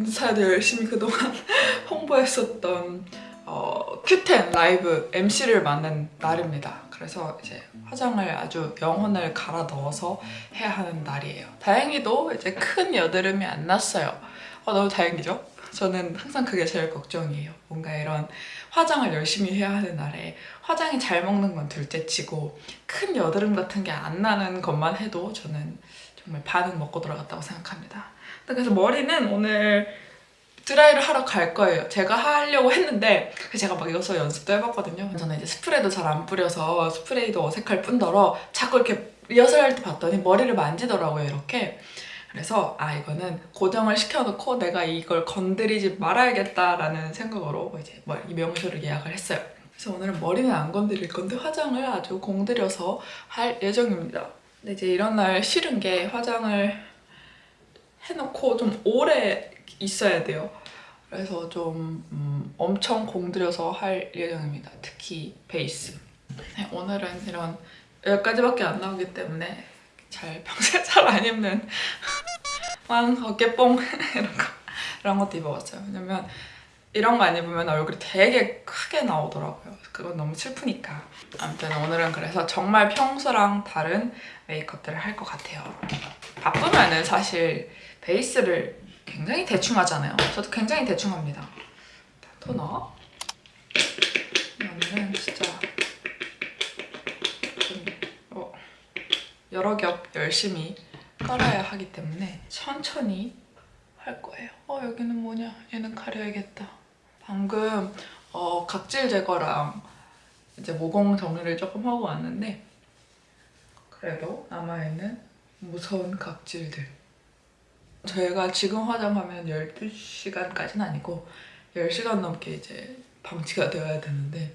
인스타에도 열심히 그동안 홍보했었던 어, 큐텐 라이브 MC를 만난 날입니다. 그래서 이제 화장을 아주 영혼을 갈아 넣어서 해야 하는 날이에요. 다행히도 이제 큰 여드름이 안 났어요. 어, 너무 다행이죠? 저는 항상 그게 제일 걱정이에요. 뭔가 이런 화장을 열심히 해야 하는 날에 화장이 잘 먹는 건 둘째치고 큰 여드름 같은 게 안 나는 것만 해도 저는 정말 반은 먹고 돌아갔다고 생각합니다. 그래서 머리는 오늘 드라이를 하러 갈 거예요. 제가 하려고 했는데 제가 막 이것서 연습도 해봤거든요. 저는 이제 스프레이도 잘 안 뿌려서 스프레이도 어색할 뿐더러 자꾸 이렇게 리허설 할 때 봤더니 머리를 만지더라고요, 이렇게. 그래서 아 이거는 고정을 시켜놓고 내가 이걸 건드리지 말아야겠다라는 생각으로 이제 이 명소를 예약을 했어요. 그래서 오늘은 머리는 안 건드릴 건데 화장을 아주 공들여서 할 예정입니다. 근데 이제 이런 날 싫은 게 화장을 해놓고 좀 오래 있어야 돼요. 그래서 좀 음, 엄청 공들여서 할 예정입니다. 특히 베이스. 네, 오늘은 이런 여기까지밖에 안 나오기 때문에 잘 평소에 잘 안 입는 왕 어깨뽕 이런 거 이런 것도 입어봤어요. 왜냐면 이런 거 안 입으면 얼굴이 되게 크게 나오더라고요. 그건 너무 슬프니까. 아무튼 오늘은 그래서 정말 평소랑 다른 메이크업들을 할 것 같아요. 바쁘면은 사실 베이스를 굉장히 대충 하잖아요. 저도 굉장히 대충 합니다. 토너. 오늘은 진짜 좀 어, 여러 겹 열심히 깔아야 하기 때문에 천천히 할 거예요. 어 여기는 뭐냐? 얘는 가려야겠다. 방금 어, 각질 제거랑 이제 모공 정리를 조금 하고 왔는데 그래도 남아있는 무서운 각질들 저희가 지금 화장하면 12시간까지는 아니고 10시간 넘게 이제 방치가 되어야 되는데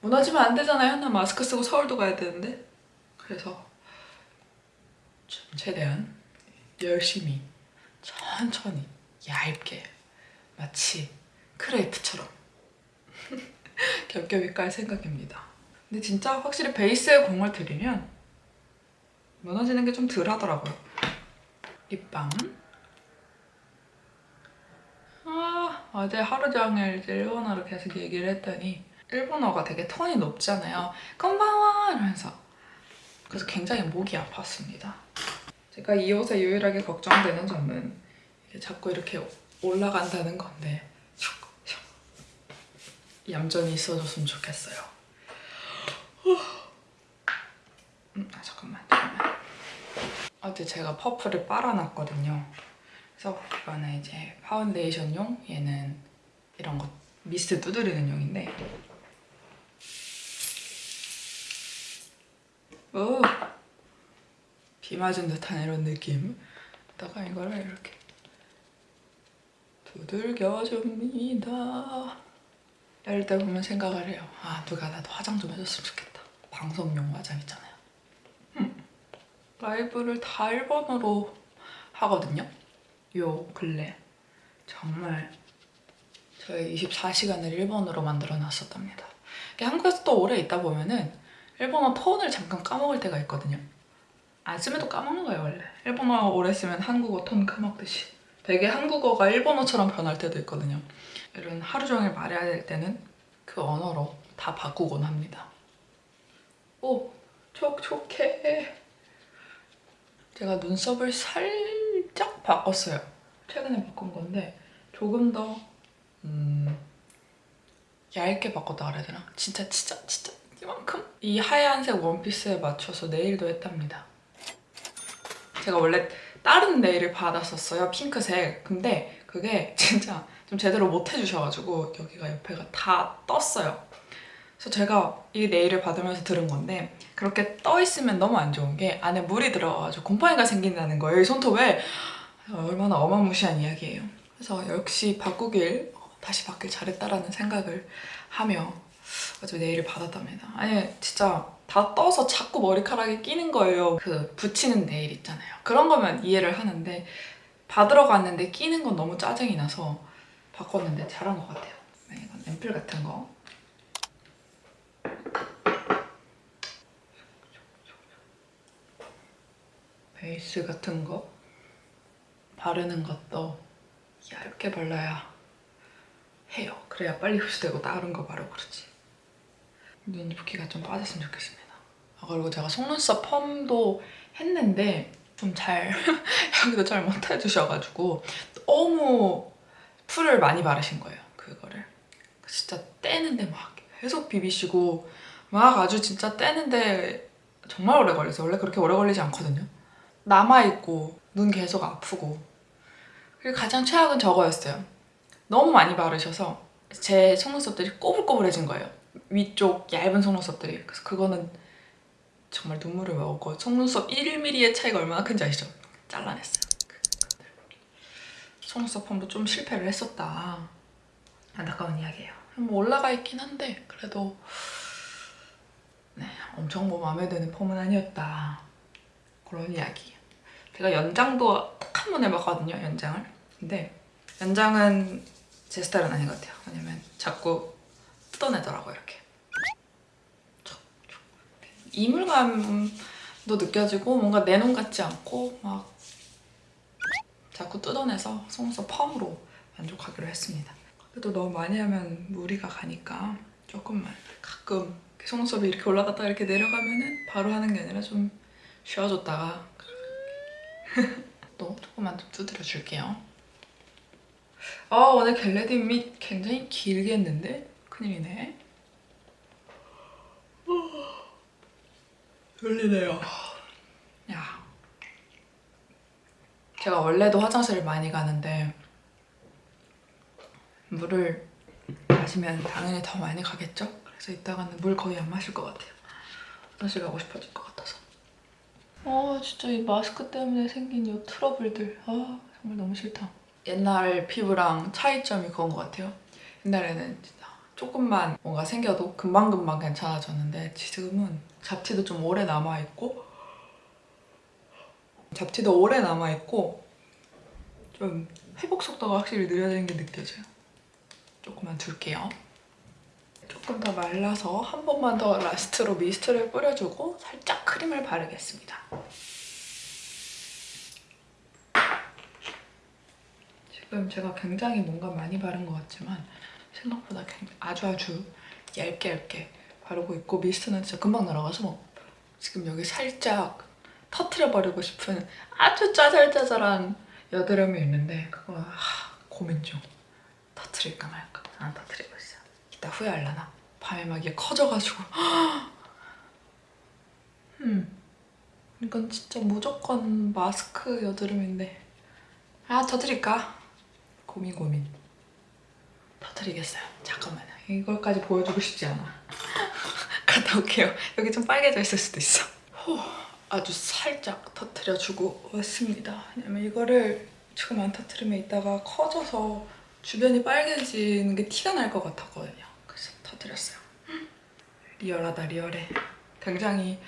무너지면 안 되잖아요. 나 마스크 쓰고 서울도 가야 되는데 그래서 좀 최대한 열심히 천천히 얇게 마치 크레이프처럼 겹겹이 깔 생각입니다. 근데 진짜 확실히 베이스에 공을 들이면 무너지는 게 좀 덜 하더라고요. 립밤 아, 어제 하루 종일 일본어로 계속 얘기를 했더니 일본어가 되게 톤이 높잖아요. 건방와 이러면서 그래서 굉장히 목이 아팠습니다. 제가 이 옷에 유일하게 걱정되는 점은 자꾸 이렇게 올라간다는 건데 얌전히 있어줬으면 좋겠어요. 음, 아 잠깐만 잠깐만. 어제 제가 퍼프를 빨아놨거든요. 그래서 이거는 이제 파운데이션용 얘는 이런 거 미스트 두드리는 용인데 오! 비 맞은 듯한 이런 느낌 다가 이거를 이렇게 두들겨줍니다 이럴 때 보면 생각을 해요 아 누가 나도 화장 좀 해줬으면 좋겠다 방송용 화장 있잖아요 음. 라이브를 다 일본어로 하거든요 요 근래 정말 저의 24시간을 일본어로 만들어 놨었답니다. 한국에서 또 오래 있다 보면은 일본어 톤을 잠깐 까먹을 때가 있거든요. 또 까먹는 거예요 원래. 일본어 오래 쓰면 한국어 톤 까먹듯이. 되게 한국어가 일본어처럼 변할 때도 있거든요. 이런 하루 종일 말해야 될 때는 그 언어로 다 바꾸곤 합니다. 오! 촉촉해! 제가 눈썹을 살짝 바꿨어요. 최근에 바꾼 건데 조금 더 음, 얇게 바꿨다 그래야 되나? 진짜 진짜 진짜 이만큼? 이 하얀색 원피스에 맞춰서 네일도 했답니다. 제가 원래 다른 네일을 받았었어요. 핑크색. 근데 그게 진짜 좀 제대로 못 해주셔가지고 여기가 옆에가 다 떴어요. 그래서 제가 이 네일을 받으면서 들은 건데 그렇게 떠 있으면 너무 안 좋은 게 안에 물이 들어가지고 곰팡이가 생긴다는 거예요. 이 손톱에 얼마나 어마무시한 이야기예요. 그래서 역시 바꾸길 다시 받길 잘했다라는 생각을 하며 아주 네일을 받았답니다. 아니 진짜 다 떠서 자꾸 머리카락에 끼는 거예요. 그 붙이는 네일 있잖아요. 그런 거면 이해를 하는데 받으러 갔는데 끼는 건 너무 짜증이 나서 바꿨는데 잘한 것 같아요. 네, 이건 앰플 같은 거. 베이스 같은 거 바르는 것도 얇게 발라야 해요. 그래야 빨리 흡수되고 다른 거 바르고 그러지. 눈 붓기가 좀 빠졌으면 좋겠습니다. 아, 그리고 제가 속눈썹 펌도 했는데 좀 잘 여기도 잘 못해주셔가지고 너무 풀을 많이 바르신 거예요. 그거를 진짜 떼는데 막 계속 비비시고 막 아주 진짜 떼는데 정말 오래 걸렸어요. 원래 그렇게 오래 걸리지 않거든요. 남아있고 눈 계속 아프고 그리고 가장 최악은 저거였어요. 너무 많이 바르셔서 제 속눈썹들이 꼬불꼬불해진 거예요. 위쪽 얇은 속눈썹들이. 그래서 그거는 정말 눈물을 먹었고 속눈썹 1mm의 차이가 얼마나 큰지 아시죠? 잘라냈어요. 속눈썹 펌도 좀 실패를 했었다. 안타까운 이야기예요. 뭐 올라가 있긴 한데 그래도 네, 엄청 뭐 마음에 드는 펌은 아니었다. 그런 이야기. 제가 연장도 딱 한 번 해봤거든요, 연장을. 근데 연장은 제 스타일은 아닌 것 같아요. 왜냐면 자꾸 뜯어내더라고요, 이렇게. 이물감도 느껴지고 뭔가 내 눈 같지 않고 막 자꾸 뜯어내서 속눈썹 펌으로 만족하기로 했습니다. 그래도 너무 많이 하면 무리가 가니까 조금만 가끔 속눈썹이 이렇게 올라갔다가 이렇게 내려가면 은 바로 하는 게 아니라 좀 쉬어줬다가 또 조금만 좀 두드려 줄게요. 아 오늘 get ready with me 굉장히 길게 했는데 큰일이네. 졸리네요. 야, 제가 원래도 화장실을 많이 가는데 물을 마시면 당연히 더 많이 가겠죠? 그래서 이따가는 물 거의 안 마실 것 같아요. 화장실 가고 싶어질 것 같아서. 아 진짜 이 마스크 때문에 생긴 이 트러블들 아 정말 너무 싫다. 옛날 피부랑 차이점이 그건 것 같아요. 옛날에는 진짜 조금만 뭔가 생겨도 금방금방 괜찮아졌는데 지금은 잡티도 좀 오래 남아있고 잡티도 오래 남아있고 좀 회복 속도가 확실히 느려지는 게 느껴져요. 조금만 둘게요. 조금 더 말라서 한 번만 더 라스트로 미스트를 뿌려주고 살짝 크림을 바르겠습니다. 지금 제가 굉장히 뭔가 많이 바른 것 같지만 생각보다 아주 아주 얇게 얇게 바르고 있고 미스트는 진짜 금방 날아가서 지금 여기 살짝 터트려 버리고 싶은 아주 짜잘짜잘한 여드름이 있는데 그거 하, 고민 중. 터트릴까 말까. 안 터트리고 있어요 이따 후회할라나? 밤에 막 이게 커져가지고. 음 이건 진짜 무조건 마스크 여드름인데. 아 터트릴까? 고민 고민. 터트리겠어요. 잠깐만요. 이걸까지 보여주고 싶지 않아. 갔다 올게요. 여기 좀 빨개져 있을 수도 있어. 후, 아주 살짝 터트려주고 왔습니다. 왜냐면 이거를 지금 안 터트리면 이따가 커져서 주변이 빨개지는 게 티가 날 것 같았거든요. 그래서 터트렸어요. 리얼하다 리얼해. 굉장히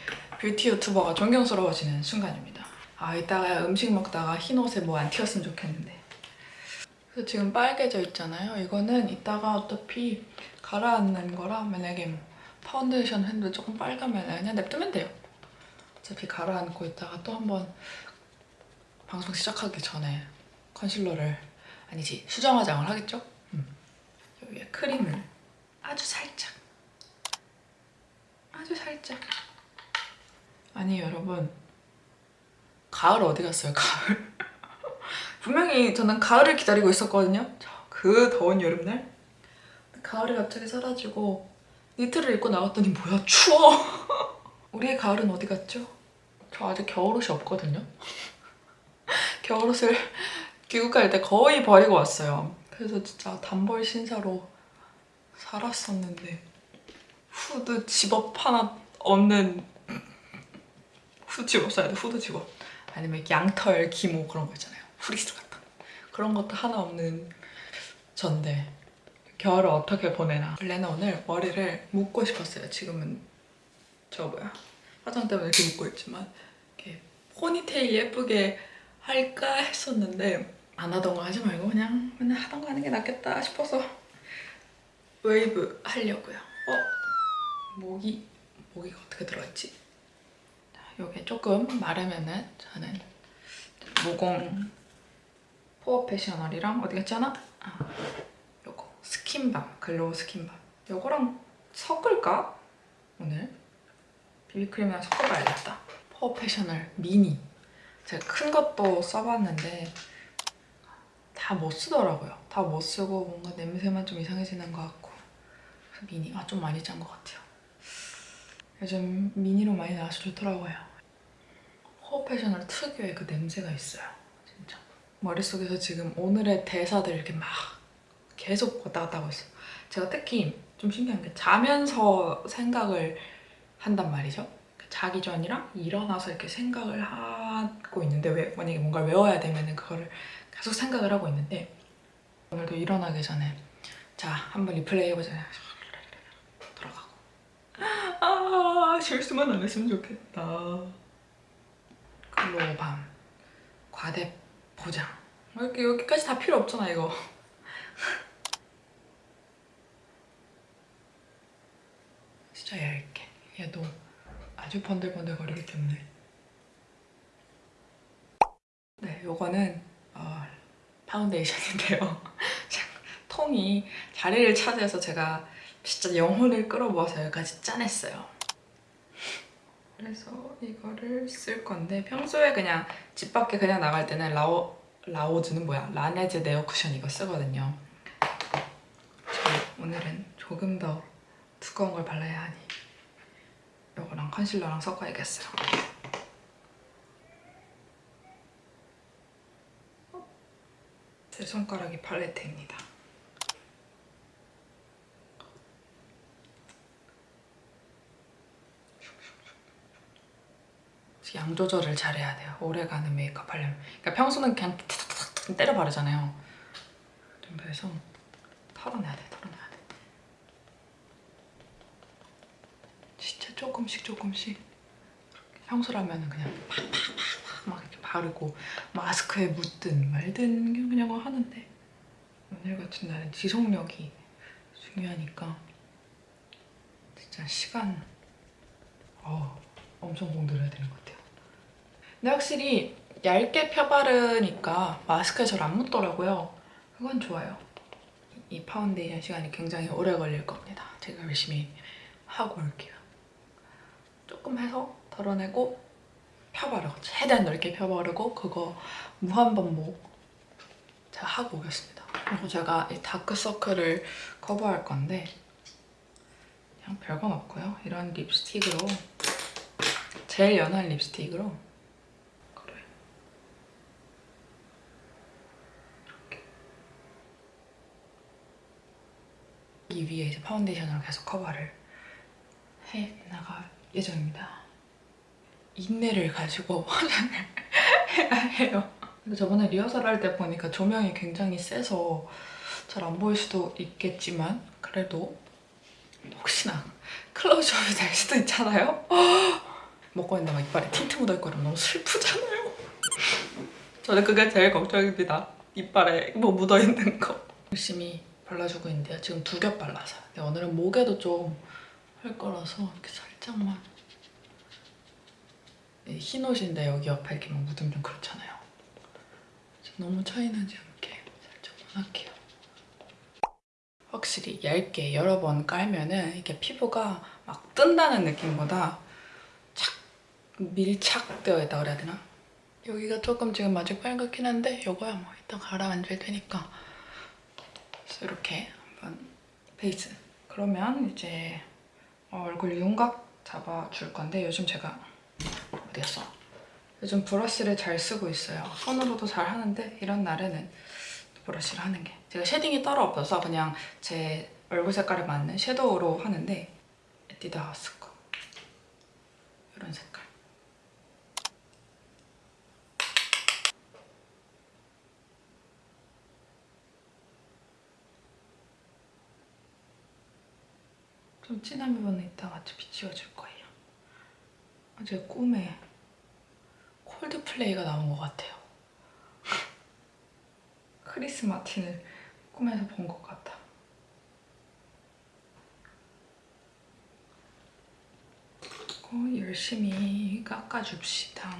뷰티 유튜버가 존경스러워지는 순간입니다. 아 이따가 음식 먹다가 흰 옷에 뭐 안 튀었으면 좋겠는데. 그래서 지금 빨개져 있잖아요. 이거는 이따가 어차피 가라앉는 거라 만약에 뭐 파운데이션 했는데 조금 빨가면 그냥 냅두면 돼요. 어차피 가라앉고 있다가 또 한번 방송 시작하기 전에 컨실러를 아니지 수정 화장을 하겠죠? 음. 여기에 크림을 아주 살짝 아주 살짝 아니 여러분 가을 어디 갔어요 가을 분명히 저는 가을을 기다리고 있었거든요. 그 더운 여름날. 가을이 갑자기 사라지고 니트를 입고 나갔더니 뭐야 추워. 우리의 가을은 어디 갔죠? 저 아직 겨울옷이 없거든요. 겨울옷을 귀국 갈때 거의 버리고 왔어요. 그래서 진짜 단벌 신사로 살았었는데 후드 집업 하나 없는 후드 집업 써야 돼 후드 집업 아니면 양털 기모 그런 거 있잖아요. 프리스 같은 그런 것도 하나 없는 전데 겨울을 어떻게 보내나 원래는 오늘 머리를 묶고 싶었어요 지금은 저 뭐야 화장 때문에 이렇게 묶고 있지만 이렇게 포니테일 예쁘게 할까 했었는데 안 하던 거 하지 말고 그냥 맨날 하던 거 하는 게 낫겠다 싶어서 웨이브 하려고요 어? 모기 모기가 어떻게 들어있지? 이게 조금 마르면은 저는 모공 Porefessional이랑 어디 갔지 하나? 아, 요거 skin balm glow skin balm 요거랑 섞을까? 오늘 비비크림이랑 섞어봐야겠다. 패셔널 미니. 제가 큰 것도 써봤는데 다 못 쓰더라고요. 다 못 쓰고 뭔가 냄새만 좀 이상해지는 것 같고. 미니 아 좀 많이 짠 것 같아요. 요즘 미니로 많이 나와서 좋더라고요. 패셔널 특유의 그 냄새가 있어요 진짜. 머릿속에서 지금 오늘의 대사들 이렇게 막 계속 왔다 갔다 하고 있어요. 제가 특히 좀 신기한 게 자면서 생각을 한단 말이죠. 자기 전이랑 일어나서 이렇게 생각을 하고 있는데 왜 만약에 뭔가를 외워야 되면 그거를 계속 생각을 하고 있는데 오늘도 일어나기 전에 자 한번 리플레이 해보자. 돌아가고. 아 실수만 안 했으면 좋겠다. 글로밤. 과대 포장. 이렇게 여기까지 다 필요 없잖아 이거. 진짜 얇게 얘도 아주 번들번들 거리기 때문에 네 요거는 어, 파운데이션인데요 통이 자리를 차지해서 제가 진짜 영혼을 끌어모아서 여기까지 짜냈어요 그래서 이거를 쓸 건데 평소에 그냥 집 밖에 그냥 나갈 때는 라오, 라오즈는 뭐야? 라네즈 네오 쿠션 이거 쓰거든요. 저 오늘은 조금 더 두꺼운 걸 발라야 하니 이거랑 컨실러랑 섞어야겠어요. 제 손가락이 팔레트입니다. 양 조절을 잘해야 돼요. 오래가는 메이크업 하려면. 그러니까 평소는 그냥 때려 바르잖아요. 정도에서 털어내야 돼, 털어내야 돼. 진짜 조금씩 조금씩 평소라면 그냥 팍팍팍팍 막 이렇게 바르고 마스크에 묻든 말든 그냥 하는데 오늘 같은 날은 지속력이 중요하니까 진짜 시간 어, 엄청 공들여야 되는 것 같아요. 근데 확실히 얇게 펴바르니까 마스크에 잘 안 묻더라고요. 그건 좋아요. 이 파운데이션 시간이 굉장히 오래 걸릴 겁니다. 제가 열심히 하고 올게요. 조금 해서 덜어내고 펴바르고 최대한 넓게 펴바르고 그거 무한반복 제가 하고 오겠습니다. 그리고 제가 이 다크서클을 커버할 건데 그냥 별건 없고요. 이런 립스틱으로 제일 연한 립스틱으로. 이 위에 이제 파운데이션으로 계속 커버를 해 나갈 예정입니다. 인내를 가지고 화장을 해야 해요. 근데 저번에 리허설 할 때 보니까 조명이 굉장히 세서 잘 안 보일 수도 있겠지만 그래도 혹시나 클로즈업이 될 수도 있잖아요? 먹고 있는데 막 이빨에 틴트 묻어있고 이러면 너무 슬프잖아요. 저는 그게 제일 걱정입니다. 이빨에 뭐 묻어있는 거. 열심히 발라주고 있는데요. 지금 두 겹 발라서요. 근데 오늘은 목에도 좀 할 거라서 이렇게 살짝만 흰 옷인데 여기 옆에 이렇게 막 묻으면 좀 그렇잖아요. 너무 차이나지 않게 살짝만 할게요. 확실히 얇게 여러 번 깔면은 이게 피부가 막 뜬다는 느낌보다 착 밀착되어 있다 그래야 되나? 여기가 조금 지금 아직 빨갛긴 한데 이거야 뭐 이따 가라앉을 테니까 이렇게 한번 베이스 그러면 이제 얼굴 윤곽 잡아줄 건데 요즘 제가 어디 갔어? 요즘 브러쉬를 잘 쓰고 있어요. 손으로도 잘 하는데 이런 날에는 브러쉬를 하는 게 제가 shading이 따로 없어서 그냥 제 얼굴 색깔에 맞는 섀도우로 하는데 에뛰드 하우스 거 이런 색깔 좀 진한 부분은 이따가 같이 비치워줄 거예요. 제 꿈에 콜드플레이가 나온 것 같아요. 크리스 마틴을 꿈에서 본 것 같아. 어, 열심히 깎아줍시다.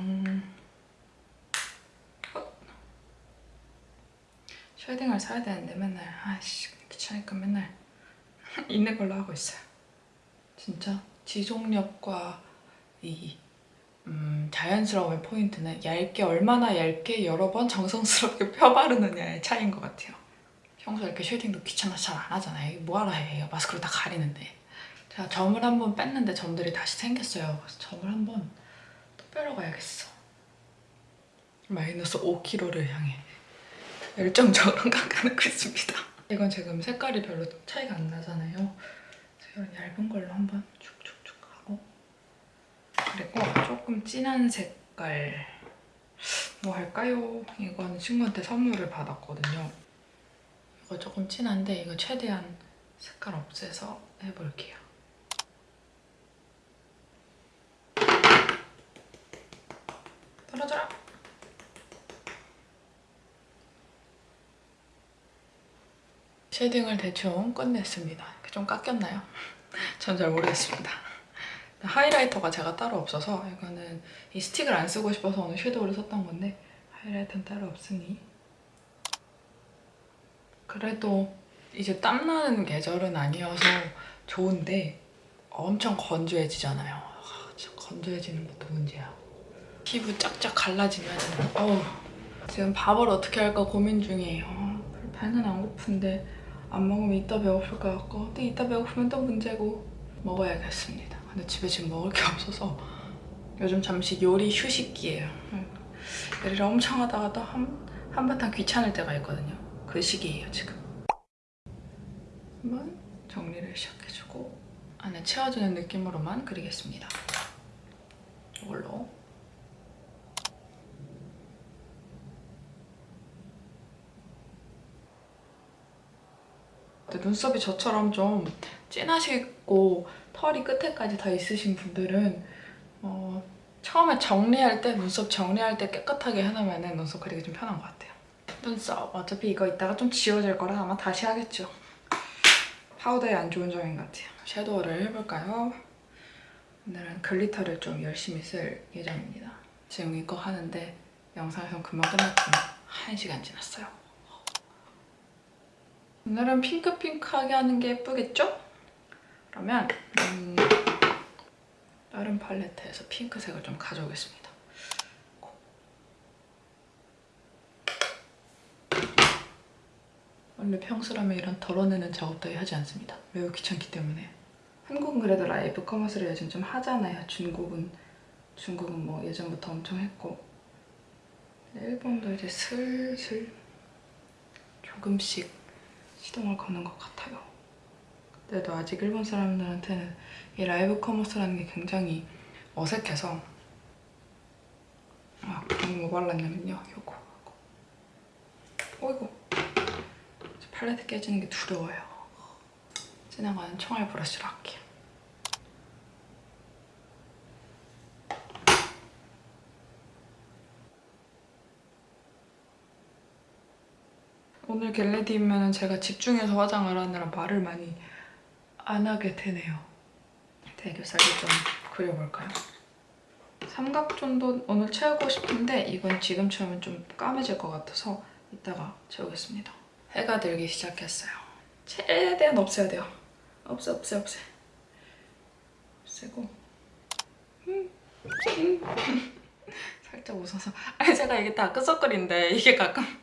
shading을 사야 되는데 맨날 아이씨 귀찮으니까 맨날 있는 걸로 하고 있어요. 진짜 지속력과 이 음, 자연스러움의 포인트는 얇게 얼마나 얇게 여러 번 정성스럽게 펴바르느냐의 차이인 것 같아요. 평소에 이렇게 쉐딩도 귀찮아서 잘 안 하잖아요. 뭐하러 해? 마스크로 다 가리는데. 제가 점을 한 번 뺐는데 점들이 다시 생겼어요. 그래서 점을 한 번 또 빼러 가야겠어. 마이너스 5kg를 향해 열정적으로 깎아놓고 있습니다. 이건 지금 색깔이 별로 차이가 안 나잖아요. 이런 얇은 걸로 한번 축축축 하고 그리고 조금 진한 색깔 뭐 할까요? 이건 친구한테 선물을 받았거든요. 이거 조금 진한데 이거 최대한 색깔 없애서 해볼게요. 떨어져라! shading을 대충 끝냈습니다. 좀 깎였나요? 전 잘 모르겠습니다. highlighter가 제가 따로 없어서 이거는 이 스틱을 안 쓰고 싶어서 오늘 섀도우를 썼던 건데 highlighter는 따로 없으니 그래도 이제 땀나는 계절은 아니어서 좋은데 엄청 건조해지잖아요. 아, 진짜 건조해지는 것도 문제야. 피부 쫙쫙 갈라지면 어우 지금 밥을 어떻게 할까 고민 중이에요. 배는 안 고픈데 안 먹으면 이따 배고플 것 같고 근데 이따 배고프면 또 문제고 먹어야겠습니다. 근데 집에 지금 먹을 게 없어서 요즘 잠시 요리 휴식기예요. 요리를 엄청 하다가 또 한, 한바탕 귀찮을 때가 있거든요. 그 시기예요 지금. 한번 정리를 시작해주고 안에 채워주는 느낌으로만 그리겠습니다. 이걸로 근데 눈썹이 저처럼 좀 진하시고 털이 끝에까지 다 있으신 분들은 어, 처음에 정리할 때 눈썹 정리할 때 깨끗하게 해놓으면 눈썹 그리기 좀 편한 것 같아요. 눈썹 어차피 이거 이따가 좀 지워질 거라 아마 다시 하겠죠. 파우더에 안 좋은 점인 것 같아요. 섀도우를 해볼까요? 오늘은 glitter를 좀 열심히 쓸 예정입니다. 지금 이거 하는데 영상에서 금방 끝났지만 1시간 지났어요. 오늘은 핑크핑크하게 하는 게 예쁘겠죠? 그러면 음, 다른 팔레트에서 핑크색을 좀 가져오겠습니다. 원래 평소라면 이런 덜어내는 작업 따위 하지 않습니다. 매우 귀찮기 때문에. 한국은 그래도 live commerce를 요즘 좀 하잖아요. 중국은 중국은 뭐 예전부터 엄청 했고 일본도 이제 슬슬 조금씩 시동을 거는 것 같아요. 그래도 아직 일본 사람들한테는 이 live commerce라는 게 굉장히 어색해서 아, 그럼 뭐 발랐냐면요. 요거 하고 어이구 팔레트 깨지는 게 두려워요. 지나가는 총알 브러쉬로 할게요. 오늘 겟레디면 제가 집중해서 화장을 하느라 말을 많이 안 하게 되네요. 대교살을 좀 그려볼까요? 삼각존도 오늘 채우고 싶은데 이건 지금처럼 좀 까매질 것 같아서 이따가 채우겠습니다. 해가 들기 시작했어요. 최대한 없애야 돼요. 없애, 없애, 없애. 없애고. 살짝 웃어서 아니 제가 이게 다크서클인데 이게 가끔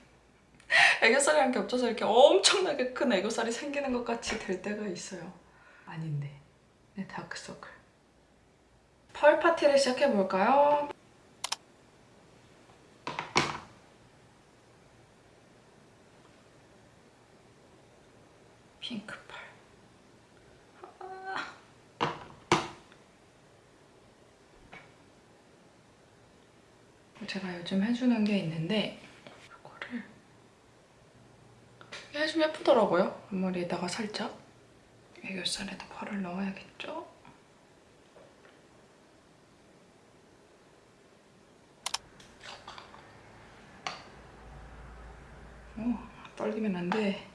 애교살이랑 겹쳐서 이렇게 엄청나게 큰 애교살이 생기는 것 같이 될 때가 있어요. 아닌데. 네, 다크서클. 펄 파티를 시작해볼까요? 핑크펄. 아. 제가 요즘 해주는 게 있는데 이거를 해주면 예쁘더라고요. 앞머리에다가 살짝 애교살에다 펄을 넣어야겠죠? 오, 떨리면 안 돼.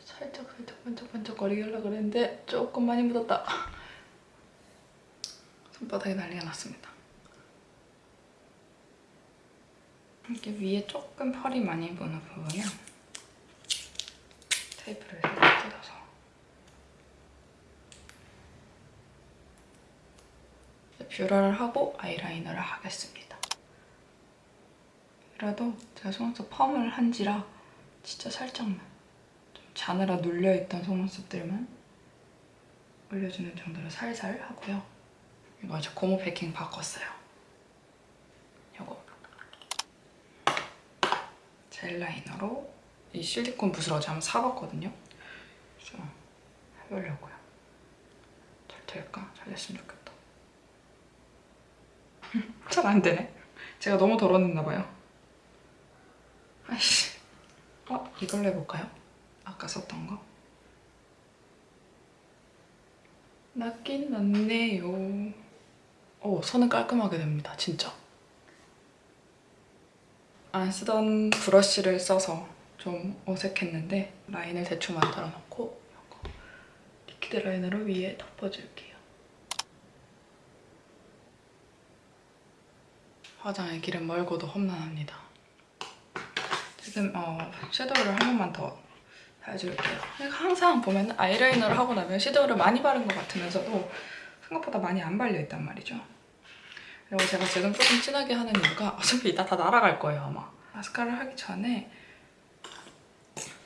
살짝 살짝 반짝반짝거리게 하려고 그랬는데 조금 많이 묻었다. 손바닥에 난리가 났습니다. 이렇게 위에 조금 펄이 많이 보는 부분은 테이프를 살짝 뜯어서 뷰러를 하고 아이라이너를 하겠습니다. 이라도 제가 속눈썹 펌을 한지라 진짜 살짝만 좀 자느라 눌려있던 속눈썹들만 올려주는 정도로 살살 하고요. 이거 이제 고무 패킹 바꿨어요. 요거 젤 라이너로 이 실리콘 어제 한번 사봤거든요. 그래서 해보려고요. 잘 될까? 잘 됐으면 좋겠다. 잘 안 되네. 제가 너무 덜어냈나 봐요. 아이씨. 어? 이걸로 해볼까요? 아까 썼던 거. 낫긴 낫네요. 오, 손은 깔끔하게 됩니다. 진짜. 안 쓰던 브러쉬를 써서 좀 어색했는데 라인을 대충 만들어 놓고 이거 liquid liner로 위에 덮어줄게요. 화장의 길은 멀고도 험난합니다. 지금 어, 섀도우를 한 번만 더 해줄게요. 항상 보면 아이라이너를 하고 나면 섀도우를 많이 바른 것 같으면서도 생각보다 많이 안 발려있단 말이죠. 그리고 제가 지금 조금 진하게 하는 이유가 어차피 이따 다 날아갈 거예요, 아마. 마스카라를 하기 전에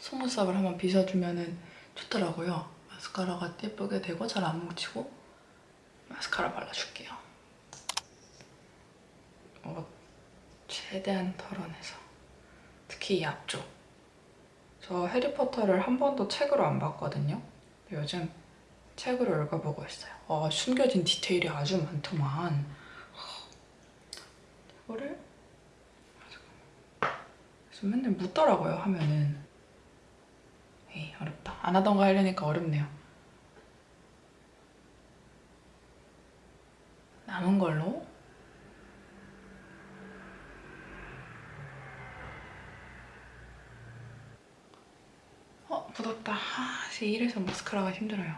속눈썹을 한번 빗어주면 좋더라고요. 마스카라가 예쁘게 되고 잘 안 뭉치고 마스카라 발라줄게요. 어, 최대한 덜어내서 특히 이 앞쪽 저 해리포터를 한 번도 책으로 안 봤거든요. 요즘 책으로 읽어보고 있어요. 와, 숨겨진 디테일이 아주 많더만. 이거를 그래서 맨날 묻더라고요, 하면은. 에이, 어렵다. 안 하던 거 하려니까 어렵네요. 남은 걸로 어, 묻었다. 아, 이래서 마스카라가 힘들어요.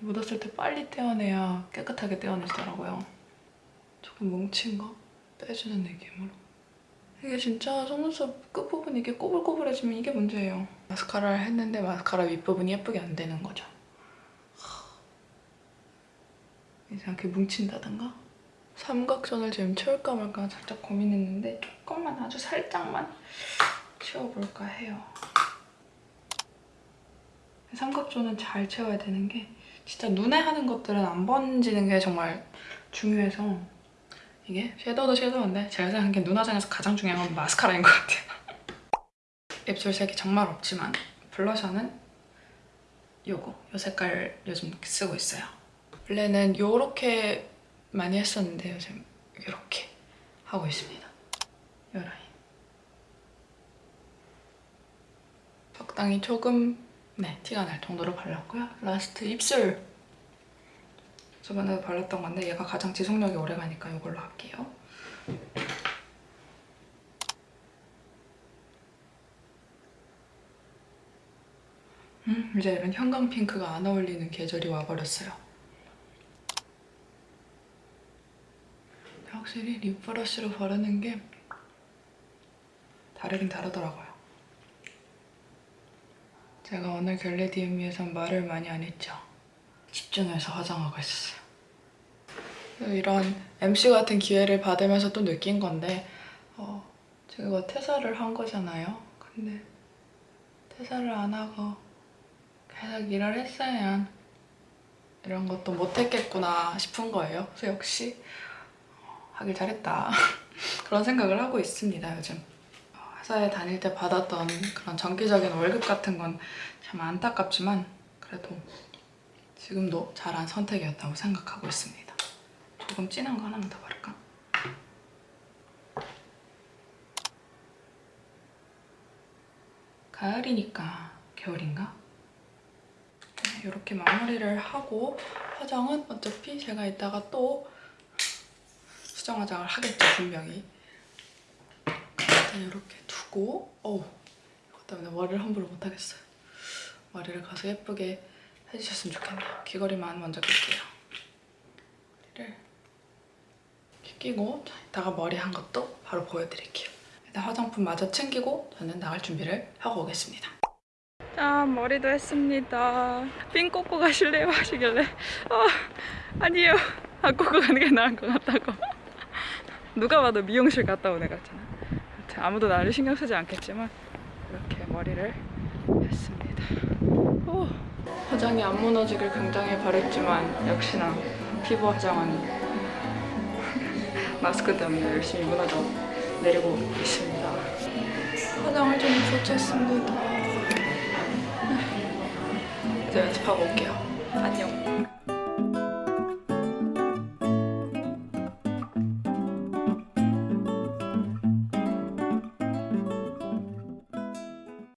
묻었을 때 빨리 떼어내야 깨끗하게 떼어내지더라고요. 조금 뭉친 거 빼주는 느낌으로. 이게 진짜 속눈썹 끝부분 이게 꼬불꼬불해지면 이게 문제예요. 마스카라를 했는데 마스카라 윗부분이 예쁘게 안 되는 거죠. 이상하게 뭉친다던가? 삼각존을 지금 채울까 말까 살짝 고민했는데 조금만 아주 살짝만 채워볼까 해요. 삼각존은 잘 채워야 되는 게 진짜 눈에 하는 것들은 안 번지는 게 정말 중요해서 이게 섀도우도 섀도우인데 제가 생각한 게 눈화장에서 가장 중요한 건 마스카라인 것 같아요. 입술 색이 정말 없지만 블러셔는 요거, 요 색깔 요즘 쓰고 있어요. 원래는 요렇게 많이 했었는데 요즘 요렇게 하고 있습니다. 요 라인. 적당히 조금 네 티가 날 정도로 발랐고요. last 입술. 저번에도 발랐던 건데 얘가 가장 지속력이 오래가니까 이걸로 할게요. 음, 이제 이런 형광 핑크가 안 어울리는 계절이 와버렸어요. 확실히 lip 브러쉬로 바르는 게 다르긴 다르더라고요. 제가 오늘 결레디움위에선 말을 많이 안 했죠. 집중해서 화장하고 있었어요. 이런 MC 같은 기회를 받으면서 또 느낀 건데 어, 제가 퇴사를 한 거잖아요. 근데 퇴사를 안 하고 계속 일을 했으면 이런 것도 못했겠구나 싶은 거예요. 그래서 역시 어, 하길 잘했다 그런 생각을 하고 있습니다, 요즘. 회사에 다닐 때 받았던 그런 정기적인 월급 같은 건 참 안타깝지만 그래도 지금도 잘한 선택이었다고 생각하고 있습니다. 조금 진한 거 하나만 더 바를까? 가을이니까 겨울인가? 네, 이렇게 마무리를 하고 화장은 어차피 제가 이따가 또 수정 화장을 하겠죠, 분명히. 일단 이렇게 두고 어우 이것 때문에 머리를 함부로 못하겠어요. 머리를 가서 예쁘게 해주셨으면 좋겠네요. 귀걸이만 먼저 낄게요. 머리를 이렇게 끼고 이따가 머리 한 것도 바로 보여드릴게요. 일단 화장품 마저 챙기고 저는 나갈 준비를 하고 오겠습니다. 짠 머리도 했습니다. 핀 꽂고 가실래요? 하시길래 어, 아니요. 안 꽂고 가는 게 나은 것 같다고. 누가 봐도 미용실 갔다 온 애 같잖아. 아무도 나를 신경 쓰지 않겠지만 이렇게 머리를 화장이 안 무너지길 굉장히 바랬지만 역시나 피부 화장은 마스크 때문에 열심히 무너져 내리고 있습니다. 화장을 좀 고쳤습니다. 이제 연습하고 올게요. 안녕.